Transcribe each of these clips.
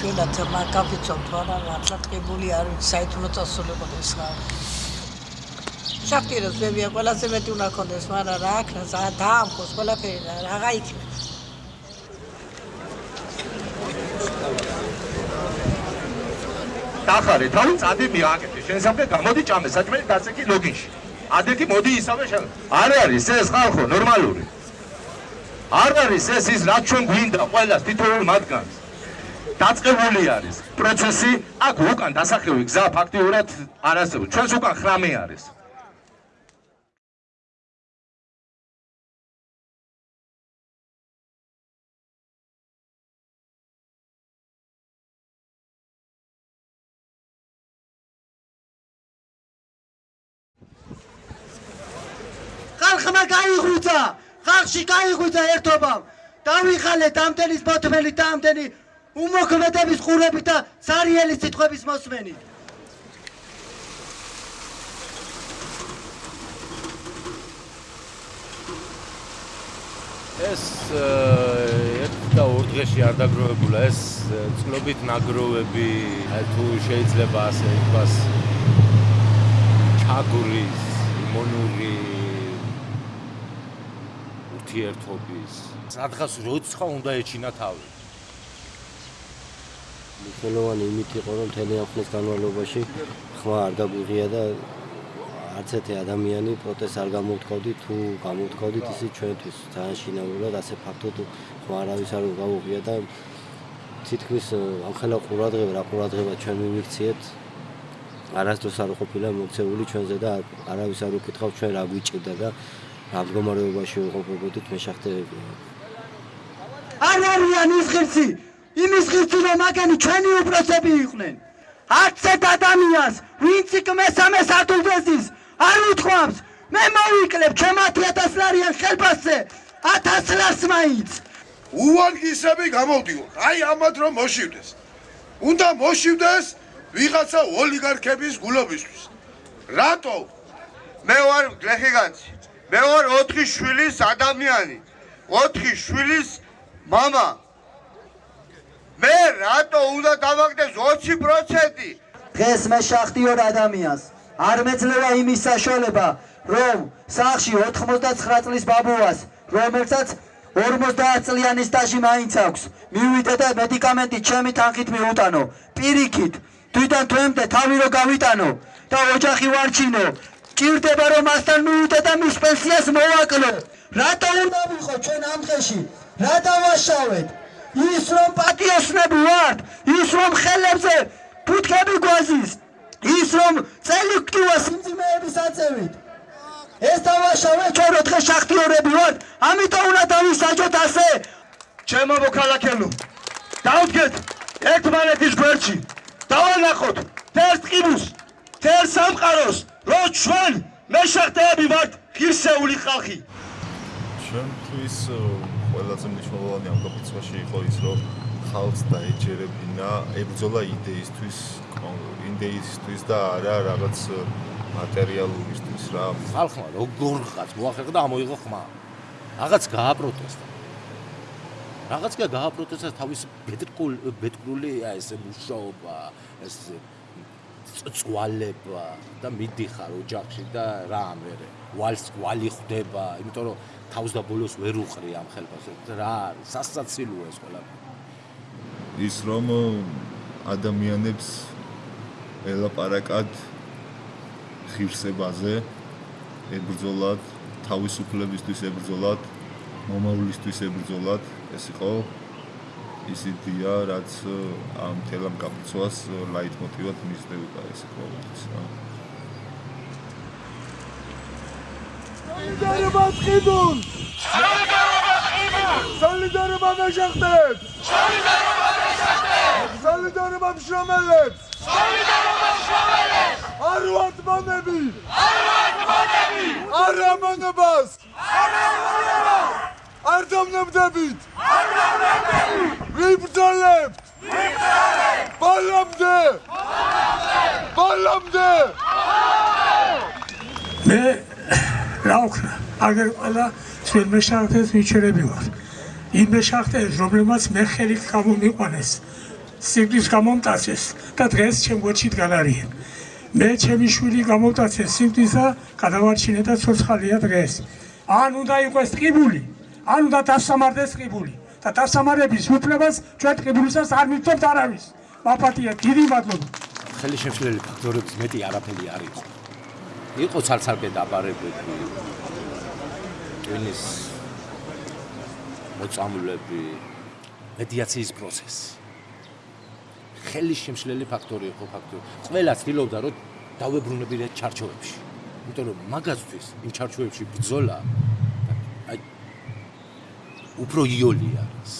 მიშველათ მაგაფიცოთ ვარა რატყებული არის საერთო წასულიყო ეს ხარ. შაქტიროს ვებია ყველაზე მეტი უნდა ქონდეს მაგრამ რა აქნა ზა დაამხოს ყველაფერი რა რაღა იქნება? დახარე თავი წადი მიაკეთე შენ სამკე გამოდი ჭამე საჭმელი დაწეკი ლოგინში. ადეთი მოდი ისავე შენ. არ არის ეს ხალხო ნორმალური. არ არის ეს ის რაც ჩვენ გვინდა ყველას თითოეულ მათგანს დაწყებული არის. პროცესი აქ უკან დასახევი გზა ფაქტიურად არ არსებობს. ჩვენს უკან ხრამი არის. ხალხმა გაიღვიძა ხალხში გაიღვიძა ერთობამ. დავიხალეთ ამდენის მოთმელი და ამდენი უმოქმედების ყურებით და სარიელი სიტყვების მოსმენით. ეს ერთ და ორ დღეში არ დაგროვებულა. ეს წყლობით ნაგროვები თუ შეიძლება ასე ითქვას ჩაგურის მონური ურთიერთობის. სადღაც როცა უნდა ეჩინა თავი მნიშვნელოვანი იმით იყო რომ მთელი ამ ხნის განმავლობაში ხმა არ გაგვიღია და არც ერთი ადამიანი პროტესტ არ გამოთქავდი თუ გამოთქავდით ისე ჩვენთვის ძალიან შინაურად ასე ფაქტობ ხმა არავის არ გაუღია და თითქმის ამხელა ყურადღება რა ყურადღება ჩვენ მიმიქციეთ არასდროს არ ყოფილა მოქცეული ჩვენზე და არავის არ უკითხავ ჩვენ რა გვიჭირდა და რა მდგომარეობაში ვიყოფებოდით მე შახტეები არ არიან ის ღირსი იმის ღირსი რომ მაგენი ჩვენი უპროცები იყვნენ არც ერთ ადამიანს ვინც იქ მესამე სათულდესის არ უთქვამს მე მოვიკლებ ჩემ 10000 ლარიან ხელფასზე 1000 ლარს მაინც უვანგისები გამოდიოთ აი ამათ რომ მოშივდეს უნდა მოშივდეს ვიღაცა ოლიგარქების გულობისთვის რატო მე ვარ გლეხიგანცი მე ვარ 4 შვილის ადამიანი 4 შვილის мама მე რატო უნდა დავაგდეს 20% დღეს მე შახტიორ ადამიანს არ მეძლევა იმის საშუალება რომ სახში 99 წლის ბაბუას რომელსაც 50 წლიანი სტაჟი მაინც აქვს მივიდე და მედიკამენტი ჩემი თანხით მიუტანო პირიქით თვითონ თემდე თავი რო გავიტანო და ოჯახი ვარჩინო ჭირდება რომ მასთან მივიდე და მის პენსიას მოვაკლო. რატო უნდა ვიყო ჩვენ ამ დღეში? რა დავაშავეთ? ის რომ პატიოსნები ვართ, ის რომ ხელებზე ფუტკები გვაზის, ის რომ წელი გტივა სიმძიმეების აწევით. ეს დავაშავე ჩვენ რო დღეს შახტიორები ვართ, ამიტომ უნდა დავისაჯოთ ასე. ჩემო მოქალაქეო დავდგეთ ერთმანეთის გვერდში დავალახოთ თერს ყიბუს თერს სამყაროს რომ ჩვენ მეშახტეები ვართ ღირსეული ხალხი ჩვენთვის ყველაზე კაპიტალში იყო ის რომ ხალხს დაეჯერებინა ებრძოლა იდეისთვის იდეისთვის და არა რაღაც მატერიალურისთვის რა. ხალხმა როგორ ხაც მოახერხა და ამოიღო ხმა. რაღაც გააპროტესტა. რაღაც გააპროტესტა თავის ბედკრული აი ესე მუშაობა ესე წვალება და მიდიხარ ოჯახში და რა ამერე? ვალს ვალი ხვდება იმიტომ რომ თავს და ბოლოს ვერ უყრი ამ ხელფასებს რა არის? სასაცილოა ეს ყველაფერი. ის რომ ადამიანებს ელაპარაკად ღირსებაზე ებრძოლათ თავისუფლებისთვის ებრძოლათ მომავლისთვის ებრძოლათ ეს იყო ის იდეა, რაც ამ თელამ კაპიცვას ლაიტმოტივად მისდევდა ეს ყოველთვის რა. სოლიდარობა ყიდულ! სოლიდარობა ყიდულ! სოლიდარობა მეშახტებს! სოლიდარობა მეშახტებს! სოლიდარობა მშრომელებს! სოლიდარობა მშრომელებს! არ ვართ მონები! არ ვართ მონები! არ ამონებას! არ ამონებას! არ დამნებდებით! არ დამნებდებით! ვიბრძოლებთ! ვიბრძოლებთ! ბოლომდე! ბოლომდე! ბოლომდე! მე რა ვქნა? აგერ ყველა ჩვენ მეშახტეს მიჩერები ვარ. იმ მეშახტეს, რომლებმაც მე ხელით გამომიყვანეს სიკვდილს გამომტაცეს და დღეს ჩემ გვერდში დგან არიან. მე ჩემი შვილი გამომტაცეს სიკვდილს და გადავარჩინე და ცოცხალია დღეს. ან უნდა იყოს ტყიბული, ან უნდა დასამარდეს ტყიბული და დასამარების უფლებას ჩვენ ტყიბულისას არ მივცემთ არავის. მაფათია, დიდი მადლობა. ხელი შემშლელი ფაქტორების მეტი არაფერი არ იყო. იყო ცალ-ცალკე დაბარებები. ტვინის მოწამლები, მედიაციის პროცესი. ხელი შემშლელი ფაქტორი იყო ფაქტორი. ყველა ცდილობდა რომ დავებრუნებინა ჩარჩოებში. იმიტომ რომ მაგასთვის იმ ჩარჩოებში ბრძოლა უფრო იოლი არის.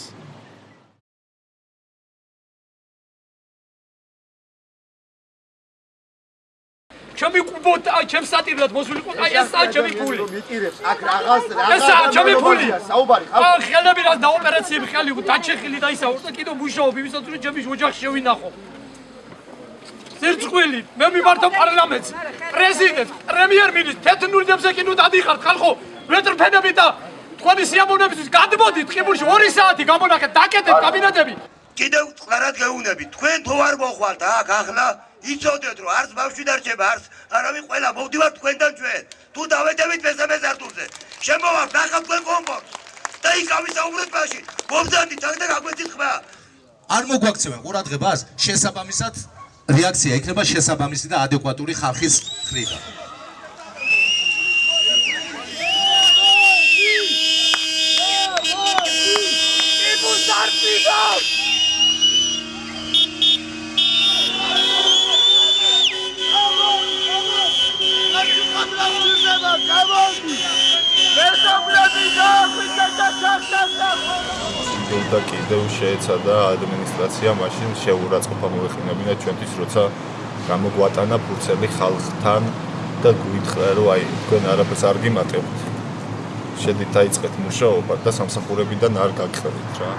ჩემი კუბოთ აი ჩემ სატირად მოსულიყო აი ესაა ჩემი ფული. მიტირებს აქ რაღაც ესაა ჩემი ფული. საუბარი ხა ხელები რა და ოპერაციები ხელი დაჩეხილი და ისა ურტა კიდო მუშაობ იმისაც რომ ჩემი ოჯახი შევინახო. ზერწყვილი მე მიმართა პარლამენტს. პრეზიდენტს პრემიერ-მინისტრს თეთრნურიდებზე კი ნუ დადიხართ ხალხო. მეტრფენები და თქვენი სიამოვნებისთვის გადმოდით ყიბურში 2 საათი გამონახეთ დაკეტეთ კაბინეტები. კიდევ წყარად გეუნები თქვენ თუ არ მოხვალთ აქ ახლა იცოდეთ რომ არც ბავშვი დარჩება არც არავინ ყველა მოვდივართ თქვენთან ჩვენ. თუ დავედებით მესამე სართულზე შემოვართ ნახავთ თქვენ კომფორტს. და იქ ავისაუბრეთ მაშინ მომზადით აქ და გაგვეცით ხმა. არ მოგვაქცევენ ყურადღებას შესაბამისად რეაქცია იქნება შესაბამისი და ადეკვატური ხალხის მხრიდან და კიდევ შეეცადა ადმინისტრაცია მაშინ შეურაცხყოფა მოეხინებინა ჩვენთვის როცა გამოგვატანა ფურცელი ხალხთან და გვითხრა რომ აი თქვენ არაფერს არ გიმატებთ. შედით დაიწყეთ მუშაობა და სამსახურებიდან არ გაგხდით რა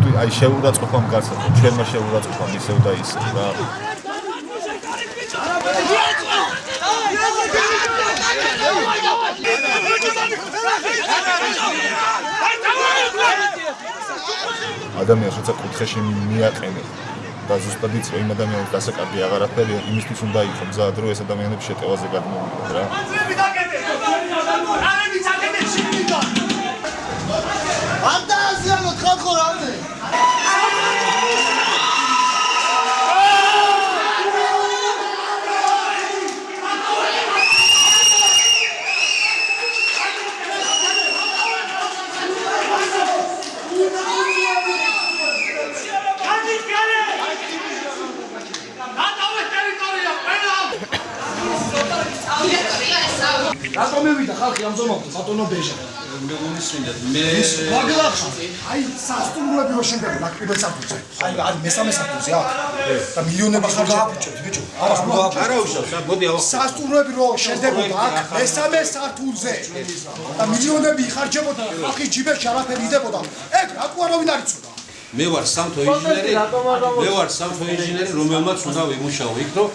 აი შეურაცხყოფამ გასაგებია ჩვენმა შეურაცხყოფამ ისევ და ისევ რა ადამიანს როცა კუთხეში მიაყენე და ზუსტად იწვე იმ ადამიანის დასაკარგი აღარაფერი იმისთვის უნდა იყოს მზად რომ ეს ადამიანები შეტევაზე გადმოვიდნენ რა არ დააზიანოთ ხალხო რამდენი რატომ მივიდა ხალხი ამ ზომამდე ბატონო ბეჟა. მე მომისმინდეთ მე მაგლახა აი სასტუმროები რო შენდება ნაკრიბელ საფუძე აი არის მესამე საფუძე აქ. და მილიონები ხარ დააფუჭებთ ბიჭო. არა არა უშავს მოდი ავა. სასტუმროები რო შენდებოდა აქ მესამე საფუძე და მილიონები იხარჯებოდა ხალხის ჯიბებში არაფერი იდებოდა ეგ არავინ არ იცოდა მე ვარ სამთო ინჟინერი მე ვარ სამთო ინჟინერი რომელმაც უნდა ვიმუშაო იქ რომ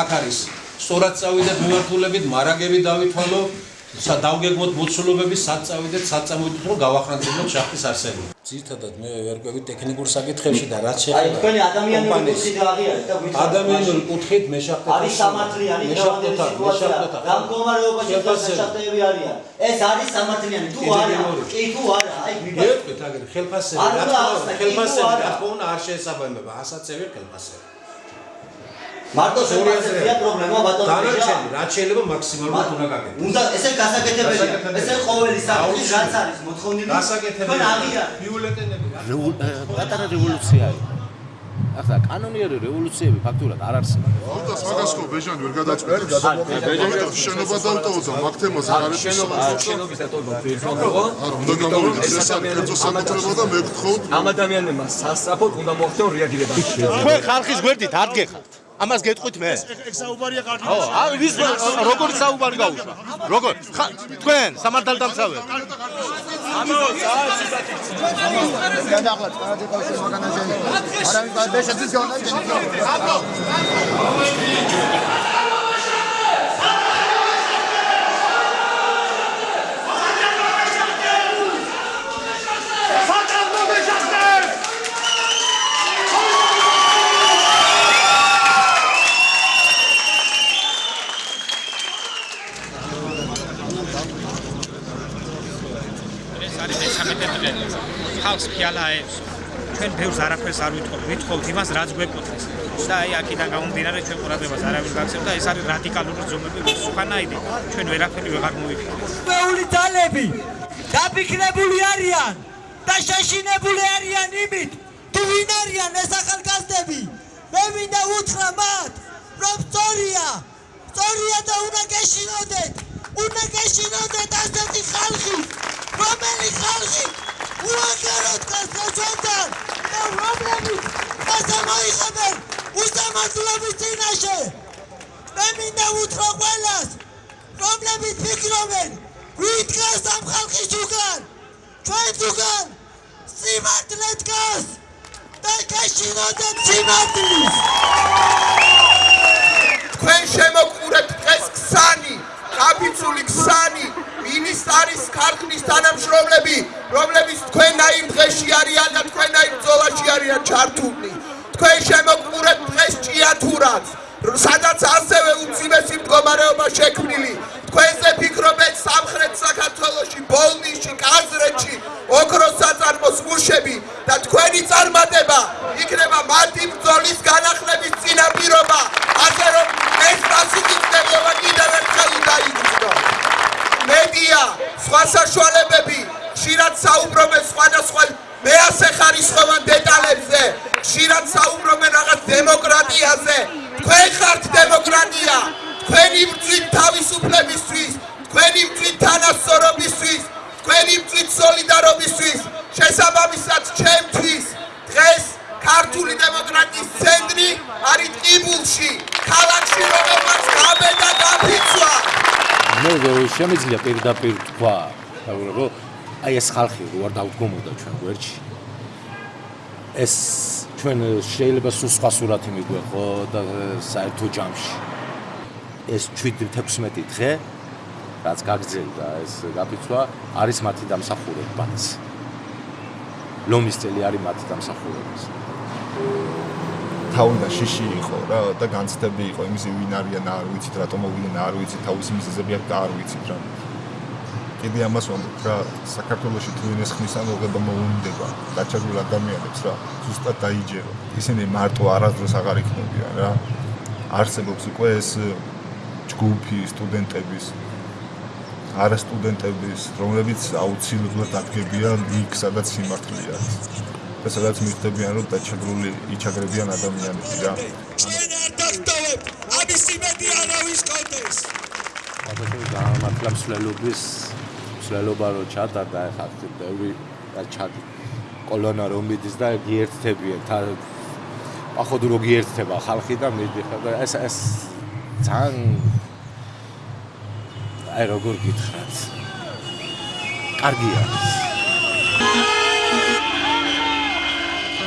აქ არის სწორად წავიდეთ მიმართულებით მარაგები დავითვალო დავგეგმოთ მოცულობები სად წავიდეთ სად წამოვიდეთ რომ გავახრანტებინოთ შახტის არსებობა. ძირთადად მე ვერკვევი ტექნიკურ საკითხებში და რაც აი თქვენი ადამიანური კუთხით აღიარეთ და გვიცხადეთ ადამიანური კუთხით მე შახტეთ არის სამართლიანი მე შახტეთ რა მდგომარეობაში შეფასებები არიან. ეს არის სამართლიანი თუ არა? კი თუ არა? აი მე ვეთქვით აგერ ხელფასები რა თქმა უნდა ხელფასები რა თქმა უნდა არ შეესაბამება ასაცები ხელფასები მარტო სერიოზია პრობლემა ბატონო დანარჩენი რაც შეიძლება მაქსიმალურად უნდა გაკეთდეს უნდა ესე გასაკეთებელია ესე ყოველი საფრთხის რაც არის მოთხოვნილი გასაკეთებელი ბიულეტენები პატარა რევოლუცია იყო ახლა კანონიერი რევოლუციები ფაქტურად არ არსებობს. აუტას მაგასკო ბეჟანი ვერ გადაწყვეტს. ბეჟანი შენობა დავტოვოთ მაგ თემაზე არ არის შენობა. შენობის დატოვება ფირფონდო. არა, უნდა გამოვიდეს ეს არის კერძო საკუთრება და მე გთხოვთ ამ ადამიანებმა სასწრაფოდ უნდა მოხდეონ რეაგირება. თქვენ ხალხის გვერდით ადგეხართ. ამას გეტყვით მე. ეგ საუბარია კარგი. ხო, აი ვის როგორ საუბარი გაუშვა? როგორ? თქვენ სამართალდამცავი. ამისო ძალიან სიტატი. გადაღლა წყარაძე ყავს მაგანაზე. არავინ ბეშეთის გონდა. აეცო. ჩვენ ბევრს არაფერს არ ვითხოვთ, ვითხოვთ იმას, რაც გვეკუთვნის. და აი აქედან გამომდინარე ჩვენ ყურადღებას არავინ გაქცევ და ეს არის რადიკალური ზომები სუხანაიდი. ჩვენ ვერაფერი ვეღარ მოვიფიქრეთ. მეული ძალები დაფიქრებული არიან და შეშინებული არიან იმით, თუ ვინ არიან ეს ახალგაზრდები. მე მინდა უთხრა მათ, რომ სწორია, სწორია და უნდა გეშინოდეთ. უნდა გეშინოდეთ ასეთი ხალხი, რომელი ხალხი უაგეროთ გასწორთან და რომლებიც გასამოიხებენ უსამართლობის წინაშე. მე მინდა უთხრა ყველას, რომლებიც ფიქრობენ, ვითქას ამ ხალხის უკან, ჩვენს უკან სიმართლე დგას და გეშინოდეთ სიმართლის. თქვენ შემოყურებთ დღეს ქსანი, კაპიცული ქსანი, მინისტრის ქარხნის თანამშრომლები, რომლებიც თქვენაირ დღეში არიან და თქვენაირ ბრძოლაში არიან ჩართულნი. თქვენ შემოყურებთ დღეს ჭიათურას, სადაც ასევე უძიმესი მდგომარეობა შექმნილი. თქვენზე ფიქრობენ სამხრეთ საქართველოში, ბოლნისში, კაზრეთში, ოქროს საწარმოს მუშები და თქვენი წარმატება იქნება მათი ბრძოლის შემიძლია პირდაპირ თქვა, რომ აი ეს ხალხი რო არ დავდგომოდა ჩვენ გვერდში. ეს ჩვენ შეიძლება სულ სხვა სურათი მიგვეყო და საერთო ჯამში. ეს 7-16 დღე რაც გაგრძელდა ეს გაფიცვა არის მათი დამსახურებაც. ლომის წელი არის მათი დამსახურებაც. თავიდან შიში იყო რა და განცდები იყო იმის ვინ არიან არ ვიცით რატომ მოვიდნენ არ ვიცით თავის მიზეზები არ და არ ვიცით რა. კიდე ამას ვამბობ რა საქართველოსი თუ ინეს ხმის ამოღება მოუნდება. დაჩაგრულ ადამიანებს რა ზუსტად დაიჯერო. ისინი მარტო არასდროს აღარ იქნებიან რა. არსებობს უკვე ეს ჯგუფი სტუდენტების არა სტუდენტების რომლებიც აუცილებლად დადგებიან იქ სადაც სიმართლეა და სადაც მიხვდებიან რომ დაჩაგრული იჩაგრებიან ადამიანები რა. ჩვენ არ დაგტოვებ ამის იმედი არავის კონდეს. აბა გამართლა მსვლელობის მსვლელობა რო ჩატარდა ახლა ბევრი და ჩატი კოლონა რომ მიდის და გიერთებიან თა ახოდ რო გიერთება ხალხი და მიდიხარ და ეს ეს ძალიან აი როგორ გითხრათ კარგია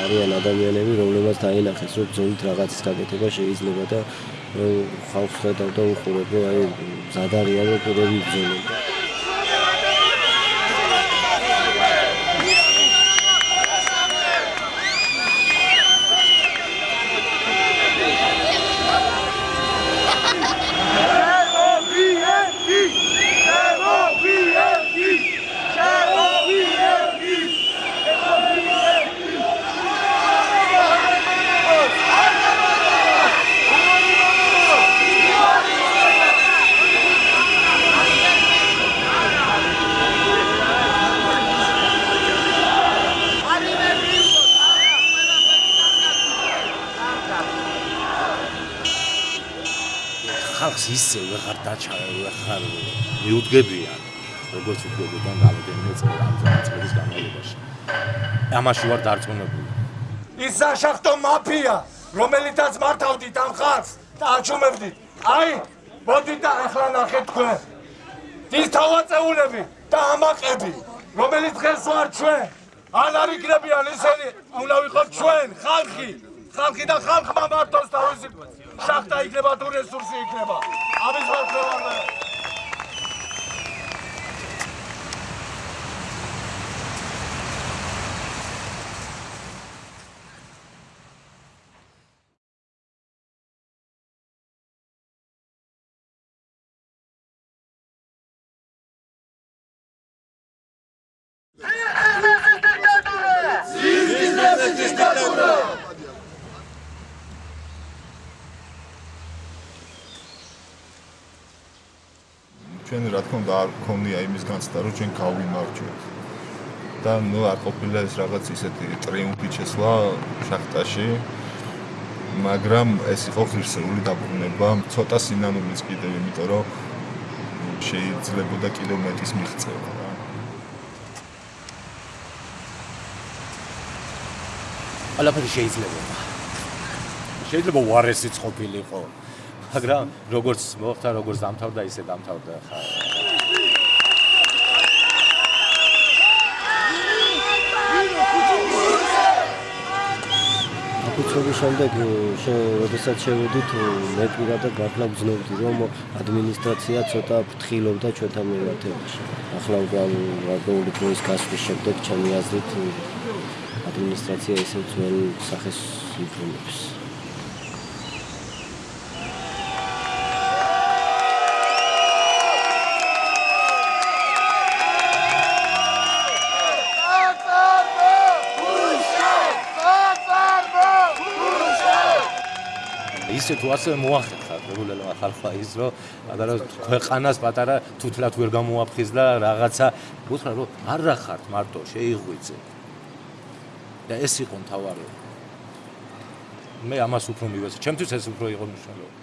არიან ადამიანები, რომლებსაც დაინახეს, რომ ძონით რაღაცის გაკეთება შეიძლება და ხალხს ხედავ და უყურებ, რომ აი ზადარიან რომ კიდევ იბრძოლებენ. ისე ვეღარ დაჩა ვეღარ მიუდგებიან როგორც უდგებოდნენ რამდენიმე წელი ამ წელს განმავლობაში. ამაში ვარ დარწმუნებული. ის საშახტო მაფია რომელიცაც მართავდით ამ ხალხს და აჩუმებდით. აი მოდით და ახლა ნახეთ თქვენ. ის თავაწეულები და ამაყები რომელიც დღეს ვარ ჩვენ. ან არ იქნებიან ისინი უნდა ვიყოთ ჩვენ ხალხი ხალხი და ხალხმა მართოს თავისი შახტა იქნება თუ რესურსი იქნება ამის ხალხმა ჩვენ რა თქმა უნდა არ გქონია იმის განცდა რომ ჩვენ გავიმარჯვეთ. და ნუ არ ყოფილა ეს რაღაც ისეთი ტრიუმფი შესვლა შახტაში მაგრამ ეს იყო ღირსეული დაბრუნება. ცოტა სინანულის კიდევ იმიტომ რომ შეიძლებოდა კიდევ მეტის მიღწევა რა. ყველაფერი შეიძლება. შეიძლება უარესიც ყოფილიყო მაგრამ როგორც მოხდა როგორც დამთავრდა ისე დამთავრდა ხა ფუცობის შემდეგ შესაძაც შევედით მე პირადად გახლავ გძნობდი რომ ადმინისტრაცია ცოტა ფრთხილობდა ჩვენთან მიმართებაში. ახლა გაგეული დროის გასვლის შემდეგ ჩემი აზრით ადმინისტრაცია ისევ ძველ სახეს იბრუნებს. ისე თუ ასე მოახერხა რეგულარულად ხალხა ის რომ პატარა ქვეყანას პატარა თუთლად ვერ გამოაფხიზ და რაღაცა. უთხრა რომ არ რახართ მარტო შეიღვიძე. და ეს იყო მთავარი. მე ამას უფრო მივეცე. ჩემთვის ეს უფრო იყო მნიშვნელოვანი